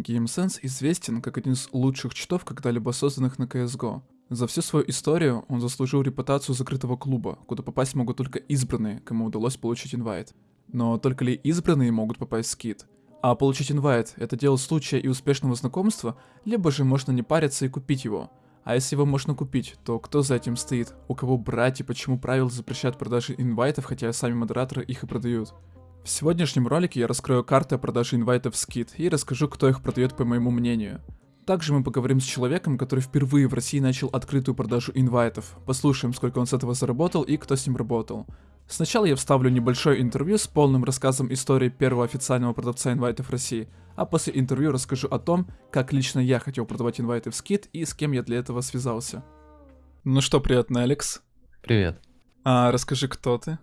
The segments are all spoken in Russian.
GameSense известен как один из лучших читов, когда-либо созданных на CSGO. За всю свою историю он заслужил репутацию закрытого клуба, куда попасть могут только избранные, кому удалось получить инвайт. Но только ли избранные могут попасть в скид? А получить инвайт — это дело случая и успешного знакомства, либо же можно не париться и купить его. А если его можно купить, то кто за этим стоит? У кого брать и почему правила запрещают продажи инвайтов, хотя сами модераторы их и продают? В сегодняшнем ролике я раскрою карты о продаже инвайтов в скид и расскажу, кто их продает по моему мнению. Также мы поговорим с человеком, который впервые в России начал открытую продажу инвайтов. Послушаем, сколько он с этого заработал и кто с ним работал. Сначала я вставлю небольшое интервью с полным рассказом истории первого официального продавца инвайтов в России, а после интервью расскажу о том, как лично я хотел продавать инвайты в скид и с кем я для этого связался. Ну что, приятно, Алекс. Привет. А расскажи, кто ты?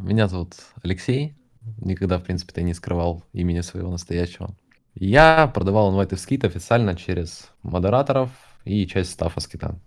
Меня зовут Алексей. Никогда, в принципе, ты не скрывал имени своего настоящего. Я продавал инвайты в скит официально через модераторов и часть стафа скита.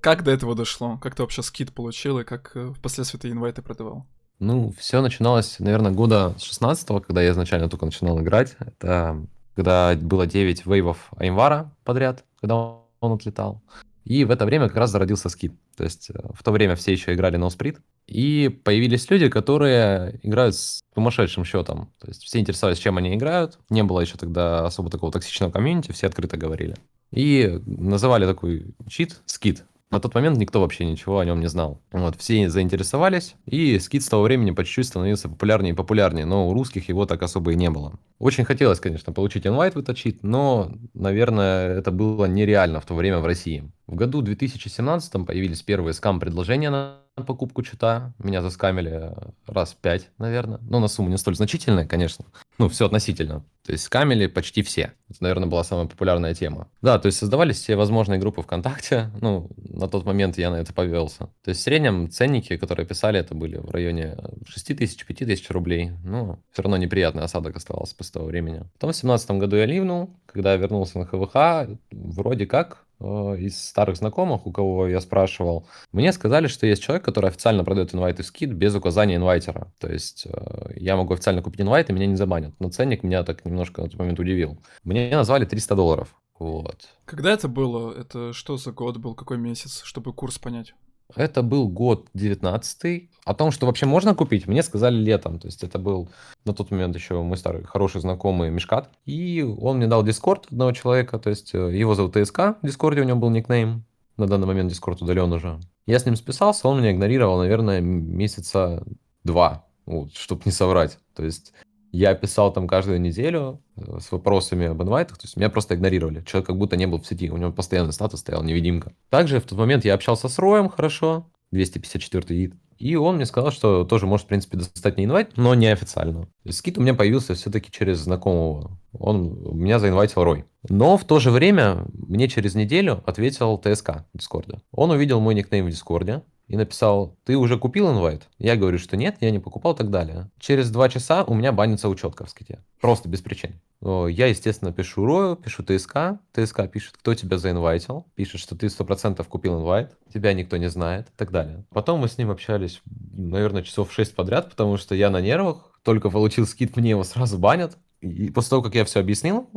Как до этого дошло? Как ты вообще скит получил и как э, впоследствии ты инвайты продавал? Ну, все начиналось, наверное, года с 16 когда я изначально только начинал играть. Это когда было 9 вейвов Аймвара подряд, когда он отлетал. И в это время как раз зародился скит. То есть э, в то время все еще играли на сприт. И появились люди, которые играют с сумасшедшим счетом. То есть все интересовались, чем они играют. Не было еще тогда особо такого токсичного комьюнити, все открыто говорили. И называли такой чит скит. На тот момент никто вообще ничего о нем не знал. Вот, все заинтересовались, и скид с того времени по чуть-чуть становился популярнее и популярнее, но у русских его так особо и не было. Очень хотелось, конечно, получить инвайт выточить, но, наверное, это было нереально в то время в России. В году 2017 появились первые скам-предложения на покупку чита. Меня заскамили раз пять, наверное. Но на сумму не столь значительная, конечно. Ну, все относительно. То есть скамили почти все. Это, наверное, была самая популярная тема. Да, то есть создавались все возможные группы ВКонтакте. Ну, на тот момент я на это повелся. То есть в среднем ценники, которые писали, это были в районе 6 тысяч, 5 тысяч рублей. Ну, все равно неприятный осадок оставался после того времени. Потом в 2017 году я ливнул. Когда я вернулся на ХВХ, вроде как Э, из старых знакомых, у кого я спрашивал, мне сказали, что есть человек, который официально продает инвайты скид без указания инвайтера. То есть э, я могу официально купить инвайт, и меня не забанят. Но ценник меня так немножко на тот момент удивил. Мне назвали 300 долларов. Вот. Когда это было? Это что за год был? Какой месяц? Чтобы курс понять. Это был год 19 О том, что вообще можно купить, мне сказали летом. То есть это был на тот момент еще мой старый хороший знакомый Мешкат. И он мне дал дискорд одного человека, то есть э, его зовут ТСК, в дискорде у него был никнейм. На данный момент Discord удален уже. Я с ним списался, он меня игнорировал, наверное, месяца два, вот, чтобы не соврать. То есть я писал там каждую неделю э, с вопросами об инвайтах, то есть меня просто игнорировали. Человек как будто не был в сети, у него постоянный статус стоял, невидимка. Также в тот момент я общался с Роем хорошо, 254 ID, и он мне сказал, что тоже может, в принципе, достать мне инвайт, но не официально. Скид у меня появился все-таки через знакомого. Он меня заинвайтил Рой. Но в то же время мне через неделю ответил ТСК Дискорда. Он увидел мой никнейм в Дискорде, и написал, ты уже купил инвайт? Я говорю, что нет, я не покупал и так далее. Через два часа у меня банится учетка в ските. Просто без причин. Я, естественно, пишу Рою, пишу ТСК. ТСК пишет, кто тебя заинвайтил. Пишет, что ты 100% купил инвайт. Тебя никто не знает и так далее. Потом мы с ним общались, наверное, часов 6 подряд, потому что я на нервах. Только получил скид, мне его сразу банят. И после того, как я все объяснил,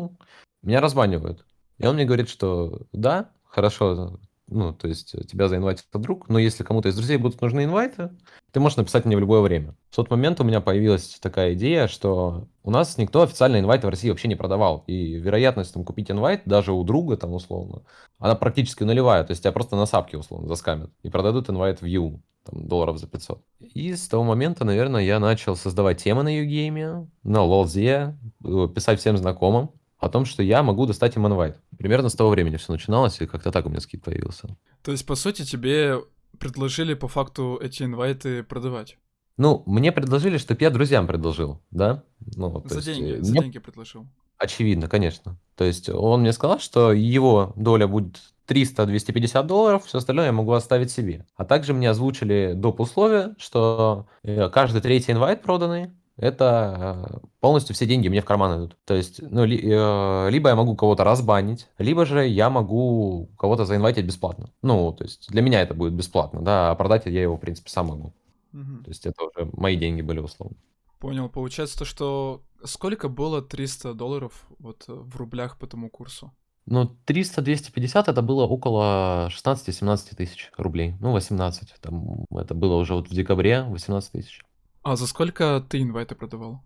меня разбанивают. И он мне говорит, что да, хорошо, ну, то есть э, тебя заинвайтит друг, но если кому-то из друзей будут нужны инвайты, ты можешь написать мне в любое время. В тот момент у меня появилась такая идея, что у нас никто официально инвайты в России вообще не продавал, и вероятность там купить инвайт даже у друга там условно, она практически нулевая, то есть тебя просто на сапке условно заскамят и продадут инвайт в Ю, там, долларов за 500. И с того момента, наверное, я начал создавать темы на Югейме, на Лолзе, э, писать всем знакомым, о том, что я могу достать им инвайт. Примерно с того времени все начиналось, и как-то так у меня скид появился. То есть, по сути, тебе предложили по факту эти инвайты продавать? Ну, мне предложили, чтобы я друзьям предложил, да? Ну, за есть, деньги, за деньги предложил. Очевидно, конечно. То есть он мне сказал, что его доля будет 300-250 долларов, все остальное я могу оставить себе. А также мне озвучили доп. условия, что э, каждый третий инвайт проданный это э, полностью все деньги мне в карман идут. То есть, ну, ли, э, либо я могу кого-то разбанить, либо же я могу кого-то заинвайтить бесплатно. Ну, то есть для меня это будет бесплатно, да, а продать я его, в принципе, сам могу. Угу. То есть это уже мои деньги были условно. Понял. Получается то, что Сколько было 300 долларов вот э, в рублях по тому курсу? Ну, 300-250 это было около 16-17 тысяч рублей. Ну, 18. Там, это было уже вот в декабре 18 тысяч. А за сколько ты инвайты продавал?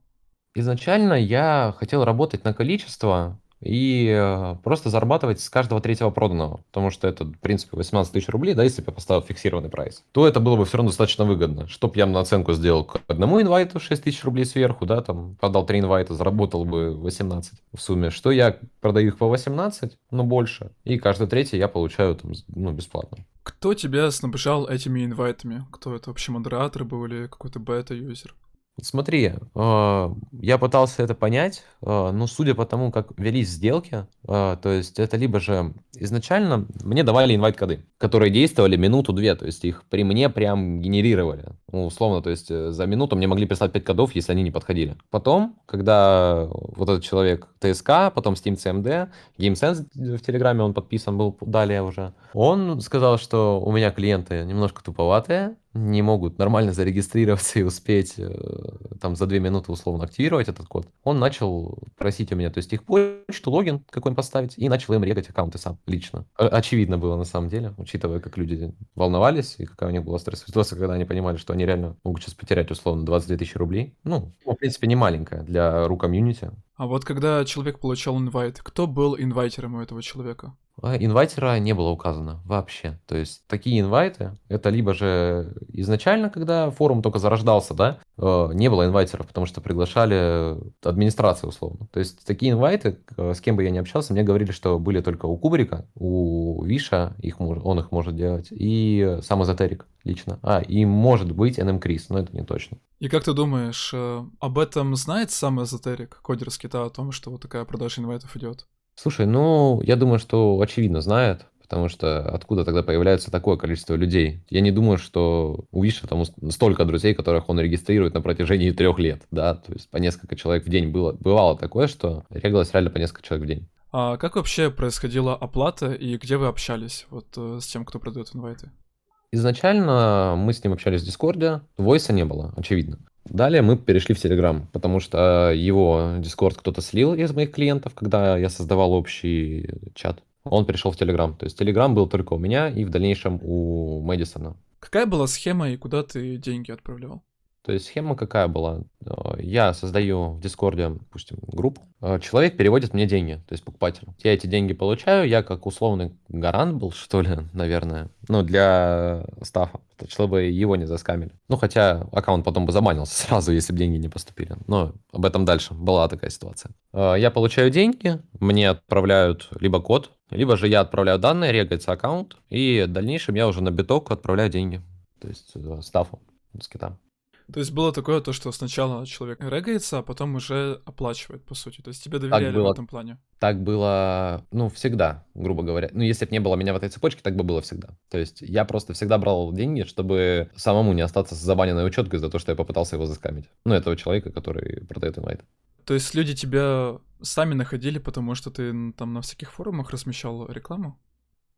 Изначально я хотел работать на количество, и э, просто зарабатывать с каждого третьего проданного, потому что это, в принципе, 18 тысяч рублей, да, если бы я поставил фиксированный прайс, то это было бы все равно достаточно выгодно. Чтоб я на оценку сделал к одному инвайту 6 тысяч рублей сверху, да, там, продал 3 инвайта, заработал бы 18 в сумме, что я продаю их по 18, но больше, и каждый третий я получаю там, ну, бесплатно. Кто тебя снабжал этими инвайтами? Кто это вообще модератор был или какой-то бета-юзер? Смотри, а, я пытался это понять, а, но судя по тому, как велись сделки, а, то есть это либо же изначально мне давали инвайт-коды, которые действовали минуту-две, то есть их при мне прям генерировали, ну, условно, то есть э, за минуту мне могли прислать 5 кодов, если они не подходили. Потом, когда вот этот человек ТСК, потом Steam CMD, GameSense в Телеграме он подписан был далее уже, он сказал, что у меня клиенты немножко туповатые, не могут нормально зарегистрироваться и успеть э, там за две минуты условно активировать этот код, он начал просить у меня, то есть их почту, логин какой-нибудь поставить, и начал им регать аккаунты сам, лично. Очевидно было на самом деле, учитывая, как люди волновались, и какая у них была стрессовая ситуация, когда они понимали, что они реально могут сейчас потерять условно 22 тысячи рублей. Ну, в принципе, не маленькая для ру комьюнити. А вот когда человек получал инвайт, кто был инвайтером у этого человека? А инвайтера не было указано вообще. То есть такие инвайты, это либо же изначально, когда форум только зарождался, да, э, не было инвайтеров, потому что приглашали администрацию условно. То есть такие инвайты, э, с кем бы я ни общался, мне говорили, что были только у Кубрика, у Виша, их, он их может делать, и сам Эзотерик лично. А, и может быть NM Крис, но это не точно. И как ты думаешь, э, об этом знает сам Эзотерик, кодер с Кита, о том, что вот такая продажа инвайтов идет? Слушай, ну, я думаю, что очевидно знает, потому что откуда тогда появляется такое количество людей? Я не думаю, что у Виша там столько друзей, которых он регистрирует на протяжении трех лет, да, то есть по несколько человек в день было, бывало такое, что регалось реально по несколько человек в день. А как вообще происходила оплата и где вы общались вот э, с тем, кто продает инвайты? Изначально мы с ним общались в Дискорде, войса не было, очевидно. Далее мы перешли в Telegram, потому что его Discord кто-то слил из моих клиентов, когда я создавал общий чат. Он перешел в Telegram. То есть Telegram был только у меня и в дальнейшем у Мэдисона. Какая была схема и куда ты деньги отправлял? То есть схема какая была? Э, я создаю в Дискорде, допустим, группу. Э, человек переводит мне деньги, то есть покупатель. Я эти деньги получаю, я как условный гарант был, что ли, наверное, ну, для стафа, чтобы его не заскамили. Ну, хотя аккаунт потом бы забанился сразу, если бы деньги не поступили. Но об этом дальше. Была такая ситуация. Э, я получаю деньги, мне отправляют либо код, либо же я отправляю данные, регается аккаунт, и в дальнейшем я уже на биток отправляю деньги. То есть стафу с кита. То есть было такое то, что сначала человек регается, а потом уже оплачивает, по сути. То есть тебе доверяли было, в этом плане. Так было, ну, всегда, грубо говоря. Ну, если бы не было меня в этой цепочке, так бы было всегда. То есть я просто всегда брал деньги, чтобы самому не остаться с забаненной учеткой за то, что я попытался его заскамить. Ну, этого человека, который продает инвайт. То есть люди тебя сами находили, потому что ты там на всяких форумах размещал рекламу?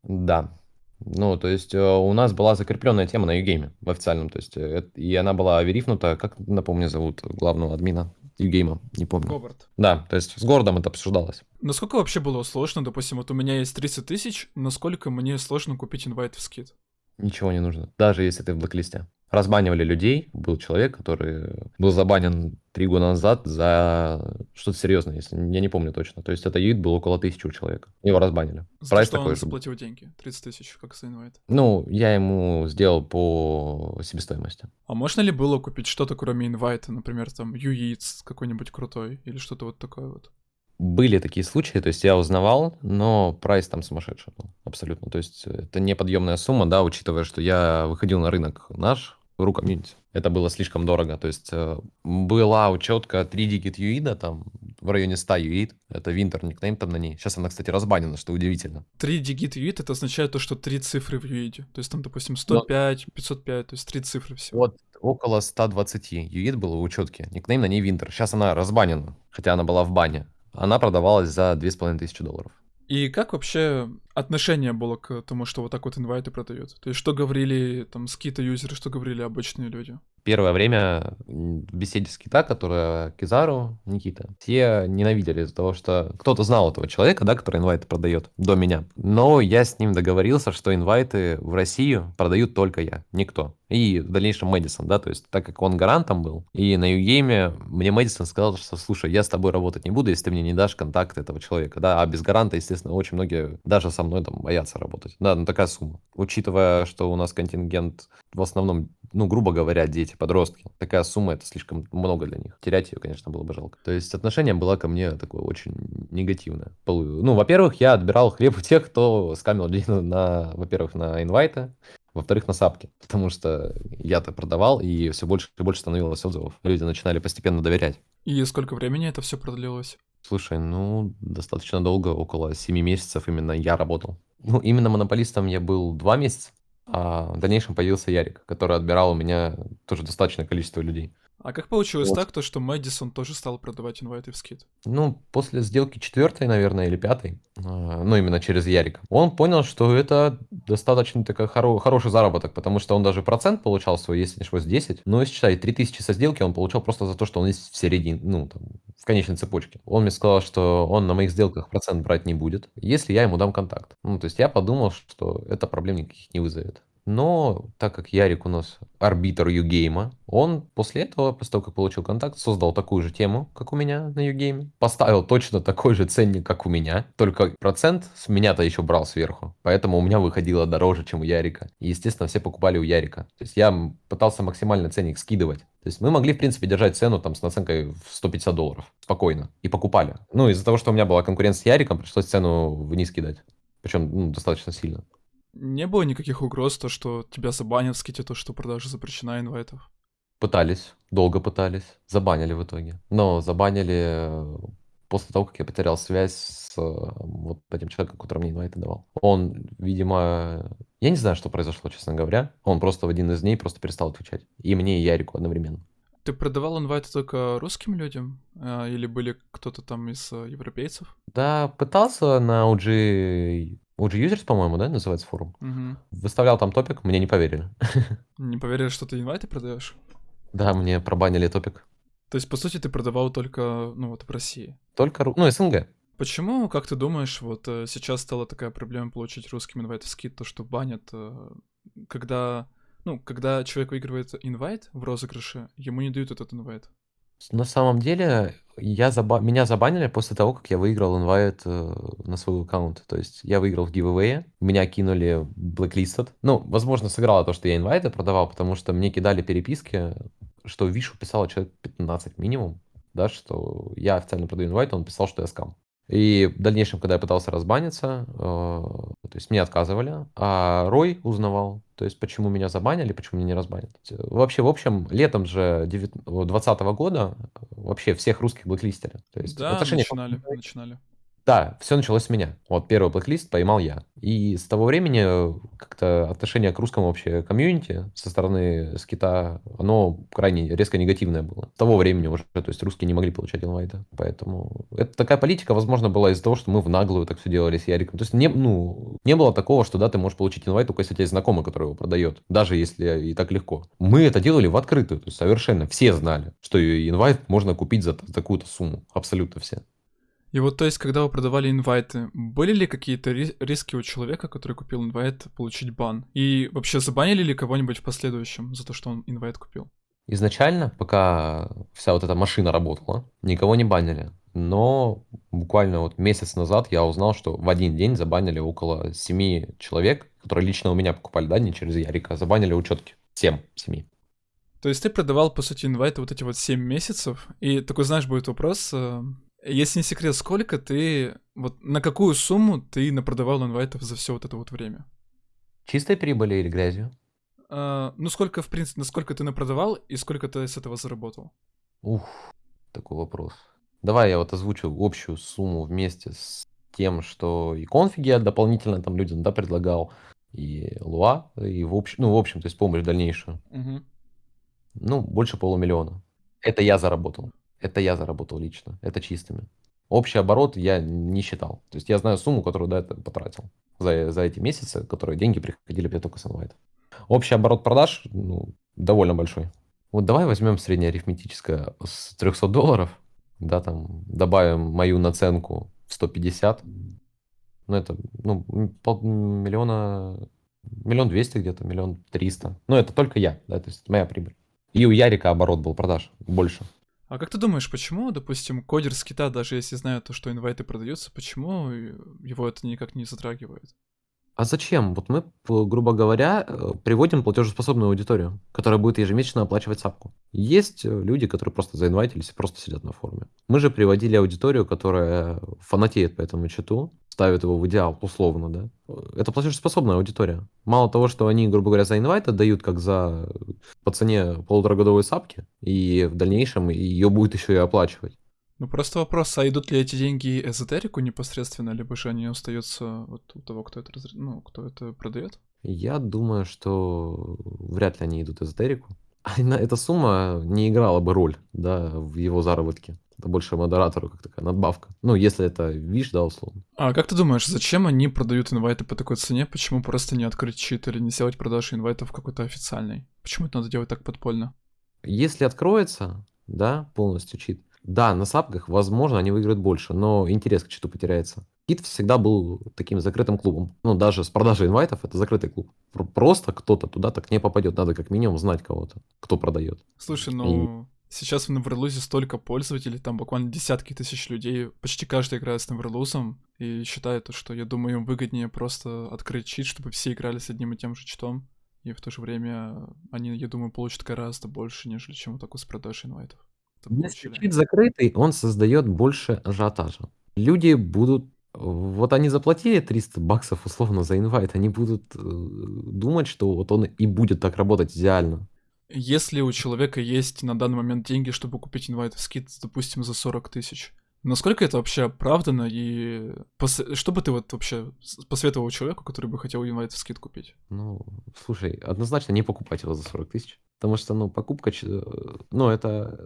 Да, ну, то есть э, у нас была закрепленная тема на Югейме в официальном, то есть э, и она была верифнута, как, напомню, зовут главного админа Югейма, не помню. Говард. Да, то есть с городом это обсуждалось. Насколько вообще было сложно, допустим, вот у меня есть 30 тысяч, насколько мне сложно купить инвайт в скид? Ничего не нужно, даже если ты в блоклисте разбанивали людей. Был человек, который был забанен три года назад за что-то серьезное, если я не помню точно. То есть это юит был около тысячи у человека. Его разбанили. За Прайс что такой он заплатил деньги? 30 тысяч, как инвайт? Ну, я ему сделал по себестоимости. А можно ли было купить что-то, кроме инвайта? Например, там юиц какой-нибудь крутой или что-то вот такое вот? Были такие случаи, то есть я узнавал, но прайс там сумасшедший был, абсолютно. То есть это неподъемная сумма, да, учитывая, что я выходил на рынок наш, ру комьюнити. Это было слишком дорого. То есть э, была учетка 3 дигит юида, там в районе 100 юид. Это Винтер никнейм там на ней. Сейчас она, кстати, разбанена, что удивительно. 3 дигит юид это означает то, что 3 цифры в юиде. То есть там, допустим, 105, Но... 505, то есть 3 цифры всего. Вот около 120 юид было у учетки. Никнейм на ней Винтер. Сейчас она разбанена, хотя она была в бане. Она продавалась за 2500 долларов. И как вообще отношение было к тому, что вот так вот инвайты продают? То есть что говорили там скита-юзеры, что говорили обычные люди? Первое время в беседе с Кита, которая Кизару, Никита, все ненавидели из-за того, что кто-то знал этого человека, да, который инвайты продает до меня. Но я с ним договорился, что инвайты в Россию продают только я, никто. И в дальнейшем Мэдисон, да, то есть так как он гарантом был, и на Югейме мне Мэдисон сказал, что, слушай, я с тобой работать не буду, если ты мне не дашь контакт этого человека, да, а без гаранта, естественно, очень многие даже со мной там боятся работать. Да, ну такая сумма. Учитывая, что у нас контингент в основном, ну, грубо говоря, дети, подростки, такая сумма это слишком много для них. Терять ее, конечно, было бы жалко. То есть отношение было ко мне такое очень негативное. Ну, во-первых, я отбирал хлеб у тех, кто скамил деньги на, во-первых, на инвайты, во-вторых, на сапке, потому что я-то продавал, и все больше и больше становилось отзывов. Люди начинали постепенно доверять. И сколько времени это все продлилось? Слушай, ну, достаточно долго, около 7 месяцев именно я работал. Ну, именно монополистом я был 2 месяца, а в дальнейшем появился Ярик, который отбирал у меня тоже достаточное количество людей. А как получилось вот. так, то, что Мэдисон тоже стал продавать инвайты в скид? Ну, после сделки четвертой, наверное, или пятой, а, ну, именно через Ярика, он понял, что это достаточно такой хоро- хороший заработок, потому что он даже процент получал свой, если не ошибаюсь, 10. Ну, если считай, 3000 со сделки он получал просто за то, что он есть в середине, ну, там, в конечной цепочке. Он мне сказал, что он на моих сделках процент брать не будет, если я ему дам контакт. Ну, то есть я подумал, что это проблем никаких не вызовет. Но так как Ярик у нас арбитр Югейма, он после этого, после того, как получил контакт, создал такую же тему, как у меня на Югейме. Поставил точно такой же ценник, как у меня, только процент с меня-то еще брал сверху. Поэтому у меня выходило дороже, чем у Ярика. И, естественно, все покупали у Ярика. То есть я пытался максимально ценник скидывать. То есть мы могли, в принципе, держать цену там с наценкой в 150 долларов спокойно. И покупали. Ну, из-за того, что у меня была конкуренция с Яриком, пришлось цену вниз кидать. Причем ну, достаточно сильно. Не было никаких угроз, то, что тебя забанят в ските, то, что продажа запрещена инвайтов? Пытались, долго пытались, забанили в итоге. Но забанили э, после того, как я потерял связь с э, вот этим человеком, который мне инвайты давал. Он, видимо, я не знаю, что произошло, честно говоря. Он просто в один из дней просто перестал отвечать. И мне, и Ярику одновременно. Ты продавал инвайты только русским людям? А, или были кто-то там из э, европейцев? Да, пытался на OG OG Users, по-моему, да, называется форум? Угу. Выставлял там топик, мне не поверили. Не поверили, что ты инвайты продаешь? Да, мне пробанили топик. То есть, по сути, ты продавал только, ну вот, в России? Только, ну, СНГ. Почему, как ты думаешь, вот э, сейчас стала такая проблема получить русским инвайт скид, то, что банят, э, когда, ну, когда человек выигрывает инвайт в розыгрыше, ему не дают этот инвайт? На самом деле, я заба... меня забанили после того, как я выиграл инвайт э, на свой аккаунт. То есть я выиграл в giveaway, меня кинули blacklisted. Ну, возможно, сыграло то, что я инвайты продавал, потому что мне кидали переписки, что Вишу писало человек 15 минимум, да, что я официально продаю инвайт, он писал, что я скам. И в дальнейшем, когда я пытался разбаниться, э, то есть мне отказывали, а Рой узнавал, то есть почему меня забанили, почему меня не разбанят. Вообще, в общем, летом же 2020 года вообще всех русских блэклистеры. То есть да, отношения... начинали, начинали. Да, все началось с меня. Вот первый блэклист поймал я. И с того времени э, как-то отношение к русскому вообще комьюнити со стороны скита, оно крайне резко негативное было. С того времени уже, то есть русские не могли получать инвайты. Поэтому это такая политика, возможно, была из-за того, что мы в наглую так все делали с Яриком. То есть не, ну, не было такого, что да, ты можешь получить инвайт только если у тебя есть знакомый, который его продает. Даже если и так легко. Мы это делали в открытую. То есть совершенно все знали, что инвайт можно купить за такую-то сумму. Абсолютно все. И вот, то есть, когда вы продавали инвайты, были ли какие-то риски у человека, который купил инвайт, получить бан? И вообще забанили ли кого-нибудь в последующем за то, что он инвайт купил? Изначально, пока вся вот эта машина работала, никого не банили. Но буквально вот месяц назад я узнал, что в один день забанили около семи человек, которые лично у меня покупали, да, не через Ярика, а забанили учетки. Семь, семи. То есть ты продавал, по сути, инвайты вот эти вот 7 месяцев, и такой, знаешь, будет вопрос, э, если не секрет, сколько ты, вот на какую сумму ты напродавал инвайтов за все вот это вот время? Чистой прибыли или грязью? А, ну, сколько, в принципе, насколько ты напродавал и сколько ты с этого заработал? Ух, такой вопрос. Давай я вот озвучу общую сумму вместе с тем, что и конфиги я дополнительно там людям, да, предлагал, и луа, и в общем, ну, в общем, то есть помощь дальнейшую. Угу. Ну, больше полумиллиона. Это я заработал. Это я заработал лично, это чистыми. Общий оборот я не считал. То есть я знаю сумму, которую до этого потратил за, за эти месяцы, которые деньги приходили мне только с инвайта. Общий оборот продаж ну, довольно большой. Вот давай возьмем среднее арифметическое с 300 долларов, да, там добавим мою наценку в 150, ну это, ну, полмиллиона, миллион двести где-то, миллион триста. Ну это только я, да, то есть моя прибыль. И у Ярика оборот был продаж больше. А как ты думаешь, почему, допустим, кодер с кита, даже если знает то, что инвайты продаются, почему его это никак не затрагивает? А зачем? Вот мы, грубо говоря, э, приводим платежеспособную аудиторию, которая будет ежемесячно оплачивать сапку. Есть э, люди, которые просто заинвайтились и просто сидят на форуме. Мы же приводили аудиторию, которая фанатеет по этому чату, ставит его в идеал, условно, да. Это платежеспособная аудитория. Мало того, что они, грубо говоря, за инвайт отдают как за по цене полуторагодовой сапки, и в дальнейшем ее будет еще и оплачивать. Ну, просто вопрос, а идут ли эти деньги эзотерику непосредственно, либо же они остаются вот у того, кто это, разр... ну, кто это продает? Я думаю, что вряд ли они идут эзотерику. Эта сумма не играла бы роль, да, в его заработке. Это больше модератору как такая надбавка. Ну, если это виш, да, условно. А как ты думаешь, зачем они продают инвайты по такой цене? Почему просто не открыть чит или не сделать продажу инвайтов какой-то официальной? Почему это надо делать так подпольно? Если откроется, да, полностью чит, да, на сапках, возможно, они выиграют больше, но интерес к читу потеряется. Кит всегда был таким закрытым клубом. Ну, даже с продажей инвайтов это закрытый клуб. Просто кто-то туда так не попадет. Надо как минимум знать кого-то, кто продает. Слушай, ну... И... Сейчас в Неверлузе столько пользователей, там буквально десятки тысяч людей, почти каждый играет с Неверлузом и считает, что, я думаю, им выгоднее просто открыть чит, чтобы все играли с одним и тем же читом. И в то же время они, я думаю, получат гораздо больше, нежели чем вот такой с продажей инвайтов. Если чит закрытый, он создает больше ажиотажа. Люди будут вот они заплатили 300 баксов условно за инвайт, они будут э, думать, что вот он и будет так работать идеально. Если у человека есть на данный момент деньги, чтобы купить инвайт в скид, допустим, за 40 тысяч, Насколько это вообще оправдано и пос... что бы ты вот вообще посоветовал человеку, который бы хотел инвайт в скид купить? Ну, слушай, однозначно не покупать его за 40 тысяч. Потому что, ну, покупка, ну, это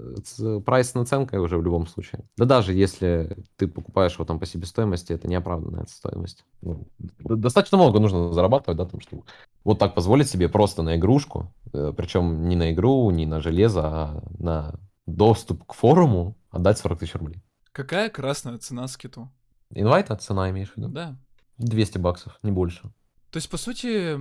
прайс наценка уже в любом случае. Да даже если ты покупаешь его там по себестоимости, это неоправданная стоимость. Ну, достаточно много нужно зарабатывать, да, там, чтобы вот так позволить себе просто на игрушку, э, причем не на игру, не на железо, а на доступ к форуму отдать 40 тысяч рублей. Какая красная цена скиту? Инвайта цена имеешь в виду? Да. 200 баксов, не больше. То есть, по сути,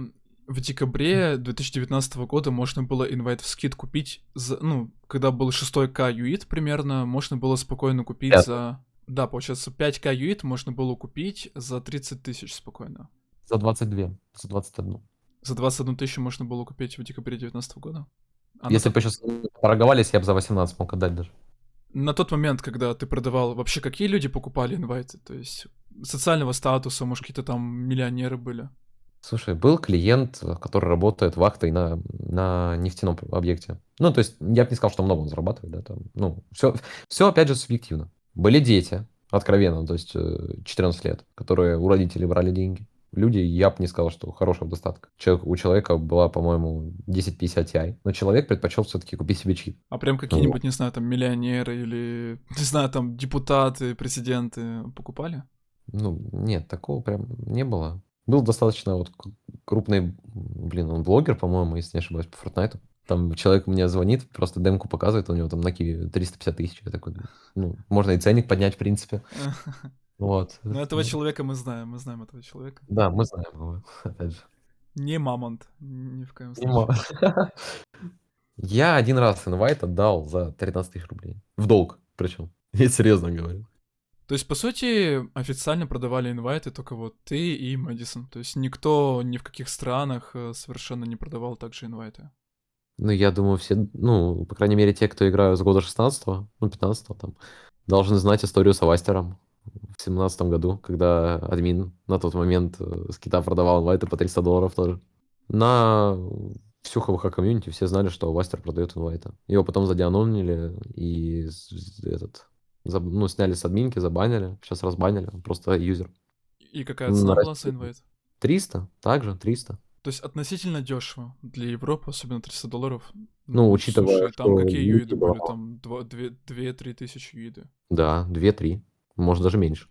в декабре 2019 года можно было инвайт в скид купить, за, ну, когда был 6к юит примерно, можно было спокойно купить 5. за... Да, получается, 5к юит можно было купить за 30 тысяч спокойно. За 22, за 21. За 21 тысячу можно было купить в декабре 2019 года? А Если бы сейчас торговались, я бы за 18 мог отдать даже на тот момент, когда ты продавал, вообще какие люди покупали инвайты? То есть социального статуса, может, какие-то там миллионеры были? Слушай, был клиент, который работает вахтой на, на нефтяном объекте. Ну, то есть, я бы не сказал, что много он зарабатывает, да, там, ну, все, все опять же субъективно. Были дети, откровенно, то есть 14 э, лет, которые у родителей брали деньги люди, я бы не сказал, что хорошего достатка. Человек, у человека была, по-моему, 1050 Ti, но человек предпочел все-таки купить себе чип. А прям какие-нибудь, ну, не знаю, там миллионеры или, не знаю, там депутаты, президенты покупали? Ну, нет, такого прям не было. Был достаточно вот крупный, блин, он блогер, по-моему, если не ошибаюсь, по Fortnite. Там человек мне звонит, просто демку показывает, у него там на киви 350 тысяч. Я такой, ну, можно и ценник поднять, в принципе. Вот. Но этого человека мы знаем, мы знаем этого человека. Да, мы знаем его, опять же. Не мамонт, ни в коем случае. Я один раз инвайт отдал за 13 тысяч рублей. В долг, причем. Я серьезно говорю. То есть, по сути, официально продавали инвайты только вот ты и Мэдисон. То есть никто ни в каких странах э, совершенно не продавал также инвайты. Ну, я думаю, все, ну, по крайней мере, те, кто играют с года 16 ну, 15 там, должны знать историю с Авастером в семнадцатом году, когда админ на тот момент э, с кита продавал инвайты по 300 долларов тоже. На всю ХВХ комьюнити все знали, что Вастер продает инвайты. Его потом задианонили и этот, за, ну, сняли с админки, забанили. Сейчас разбанили, просто юзер. И какая цена была за инвайт? 300, также 300. То есть относительно дешево для Европы, особенно 300 долларов. Ну, учитывая, Слушай, там какие юиды были? Там 2-3 тысячи юиды. Да, 2-3. Может, даже меньше.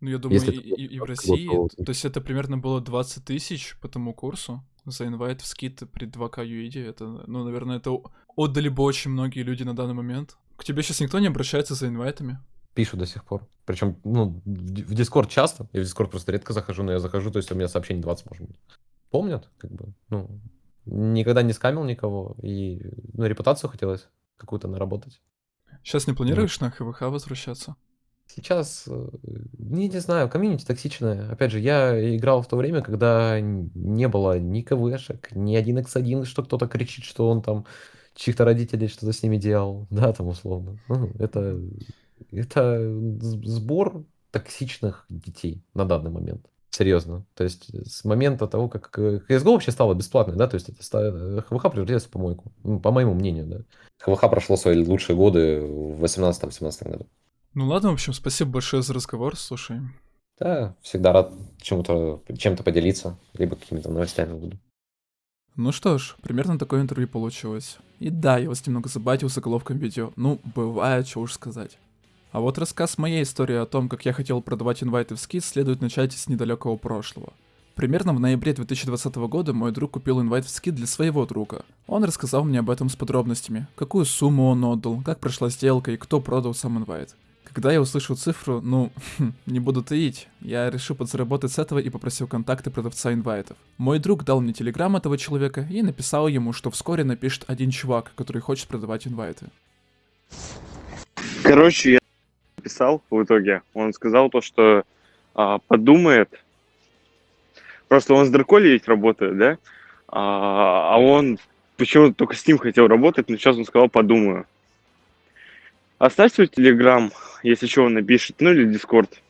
Ну, я думаю, и, и, и в России, то есть это примерно было 20 тысяч по тому курсу за инвайт в скид при 2К UID. Это, ну, наверное, это отдали бы очень многие люди на данный момент. К тебе сейчас никто не обращается за инвайтами? Пишу до сих пор. Причем, ну, в Дискорд часто. Я в Дискорд просто редко захожу, но я захожу, то есть у меня сообщений 20, может быть. Помнят, как бы, ну, никогда не скамил никого, и, ну, репутацию хотелось какую-то наработать. Сейчас не планируешь на ХВХ возвращаться? Сейчас, э, не, не знаю, комьюнити токсичное. Опять же, я играл в то время, когда не было ни КВшек, ни 1x1, что кто-то кричит, что он там чьих-то родителей что-то с ними делал. Да, там условно. Ну, это, это сбор токсичных детей на данный момент. Серьезно. То есть с момента того, как CSGO вообще стало бесплатной, да, то есть это ХВХ превратилось в помойку, ну, по моему мнению, да. ХВХ прошло свои лучшие годы в 18-17 году. Ну ладно, в общем, спасибо большое за разговор, слушай. Да, всегда рад чему-то, чем-то поделиться, либо какими-то новостями буду. Ну что ж, примерно такое интервью получилось. И да, я вас немного забатил заголовком видео. Ну, бывает, что уж сказать. А вот рассказ моей истории о том, как я хотел продавать инвайты в скид, следует начать с недалекого прошлого. Примерно в ноябре 2020 года мой друг купил инвайт в скид для своего друга. Он рассказал мне об этом с подробностями, какую сумму он отдал, как прошла сделка и кто продал сам инвайт. Когда я услышал цифру, ну, не буду таить, я решил подзаработать с этого и попросил контакты продавца инвайтов. Мой друг дал мне телеграм этого человека и написал ему, что вскоре напишет один чувак, который хочет продавать инвайты. Короче, я написал в итоге. Он сказал то, что а, подумает. Просто он с Драколи ведь работает, да? А, а он почему-то только с ним хотел работать, но сейчас он сказал подумаю. Оставь свой телеграм, если что, он напишет, ну или дискорд.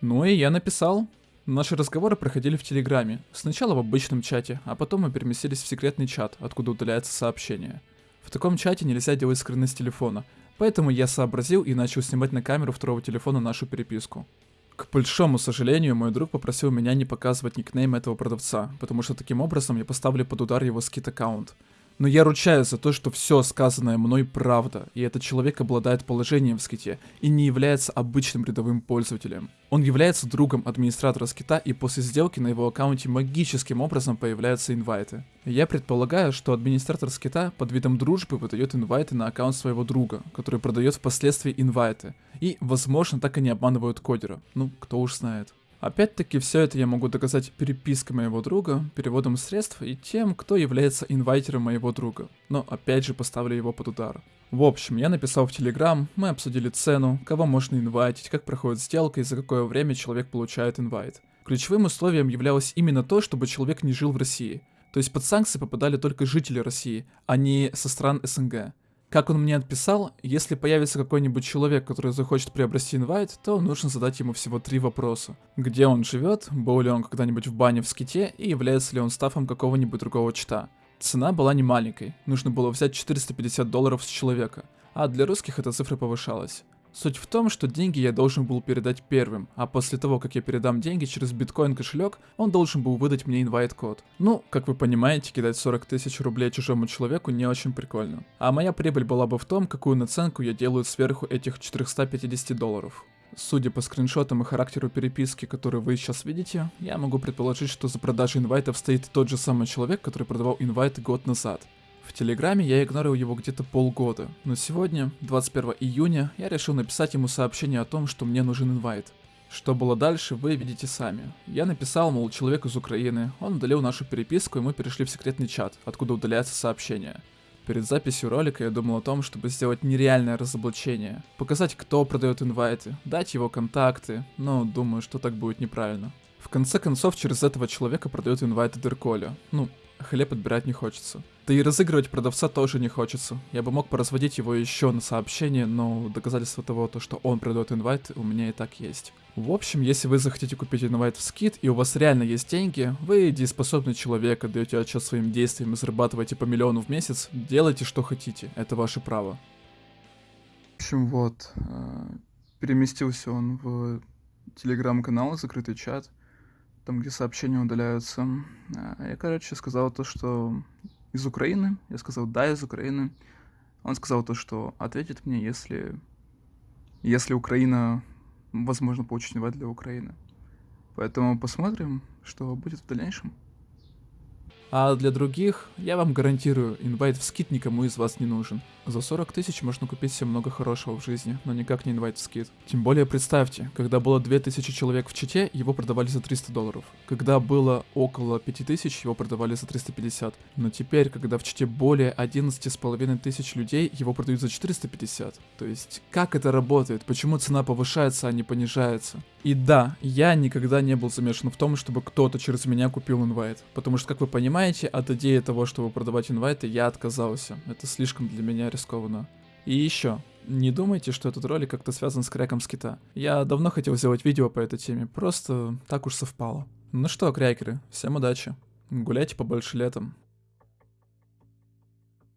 Ну и я написал. Наши разговоры проходили в Телеграме. Сначала в обычном чате, а потом мы переместились в секретный чат, откуда удаляется сообщение. В таком чате нельзя делать скрины с телефона, поэтому я сообразил и начал снимать на камеру второго телефона нашу переписку. К большому сожалению, мой друг попросил меня не показывать никнейм этого продавца, потому что таким образом я поставлю под удар его скит-аккаунт. Но я ручаюсь за то, что все сказанное мной правда, и этот человек обладает положением в ските и не является обычным рядовым пользователем. Он является другом администратора скита, и после сделки на его аккаунте магическим образом появляются инвайты. Я предполагаю, что администратор скита под видом дружбы выдает инвайты на аккаунт своего друга, который продает впоследствии инвайты. И, возможно, так и не обманывают кодера. Ну, кто уж знает. Опять-таки, все это я могу доказать перепиской моего друга, переводом средств и тем, кто является инвайтером моего друга. Но опять же поставлю его под удар. В общем, я написал в Телеграм, мы обсудили цену, кого можно инвайтить, как проходит сделка и за какое время человек получает инвайт. Ключевым условием являлось именно то, чтобы человек не жил в России. То есть под санкции попадали только жители России, а не со стран СНГ. Как он мне отписал, если появится какой-нибудь человек, который захочет приобрести инвайт, то нужно задать ему всего три вопроса. Где он живет, был ли он когда-нибудь в бане в ските и является ли он стафом какого-нибудь другого чита. Цена была не маленькой, нужно было взять 450 долларов с человека, а для русских эта цифра повышалась. Суть в том, что деньги я должен был передать первым, а после того, как я передам деньги через биткоин кошелек, он должен был выдать мне инвайт-код. Ну, как вы понимаете, кидать 40 тысяч рублей чужому человеку не очень прикольно. А моя прибыль была бы в том, какую наценку я делаю сверху этих 450 долларов. Судя по скриншотам и характеру переписки, которую вы сейчас видите, я могу предположить, что за продажей инвайтов стоит тот же самый человек, который продавал инвайты год назад. В Телеграме я игнорил его где-то полгода, но сегодня, 21 июня, я решил написать ему сообщение о том, что мне нужен инвайт. Что было дальше, вы видите сами. Я написал, мол, человек из Украины, он удалил нашу переписку, и мы перешли в секретный чат, откуда удаляется сообщение. Перед записью ролика я думал о том, чтобы сделать нереальное разоблачение, показать, кто продает инвайты, дать его контакты, но думаю, что так будет неправильно. В конце концов, через этого человека продают инвайты Дерколя. Ну, хлеб отбирать не хочется. Да и разыгрывать продавца тоже не хочется. Я бы мог поразводить его еще на сообщение, но доказательства того, то, что он продает инвайт, у меня и так есть. В общем, если вы захотите купить инвайт в скид, и у вас реально есть деньги, вы дееспособный человек, отдаете отчет своим действиям и зарабатываете по миллиону в месяц, делайте что хотите, это ваше право. В общем, вот, э, переместился он в телеграм-канал, закрытый чат, там, где сообщения удаляются. Э, я, короче, сказал то, что из Украины. Я сказал, да, из Украины. Он сказал то, что ответит мне, если, если Украина возможно, получить инвайт для Украины. Поэтому посмотрим, что будет в дальнейшем. А для других, я вам гарантирую, инвайт в скид никому из вас не нужен. За 40 тысяч можно купить себе много хорошего в жизни, но никак не инвайт в скид. Тем более представьте, когда было 2000 человек в чите, его продавали за 300 долларов. Когда было около 5000, его продавали за 350. Но теперь, когда в чите более 11,5 тысяч людей, его продают за 450. То есть, как это работает? Почему цена повышается, а не понижается? И да, я никогда не был замешан в том, чтобы кто-то через меня купил инвайт. Потому что, как вы понимаете, от идеи того, чтобы продавать инвайты, я отказался. Это слишком для меня рискованно. И еще, не думайте, что этот ролик как-то связан с кряком скита. Я давно хотел сделать видео по этой теме, просто так уж совпало. Ну что, крякеры, всем удачи. Гуляйте побольше летом.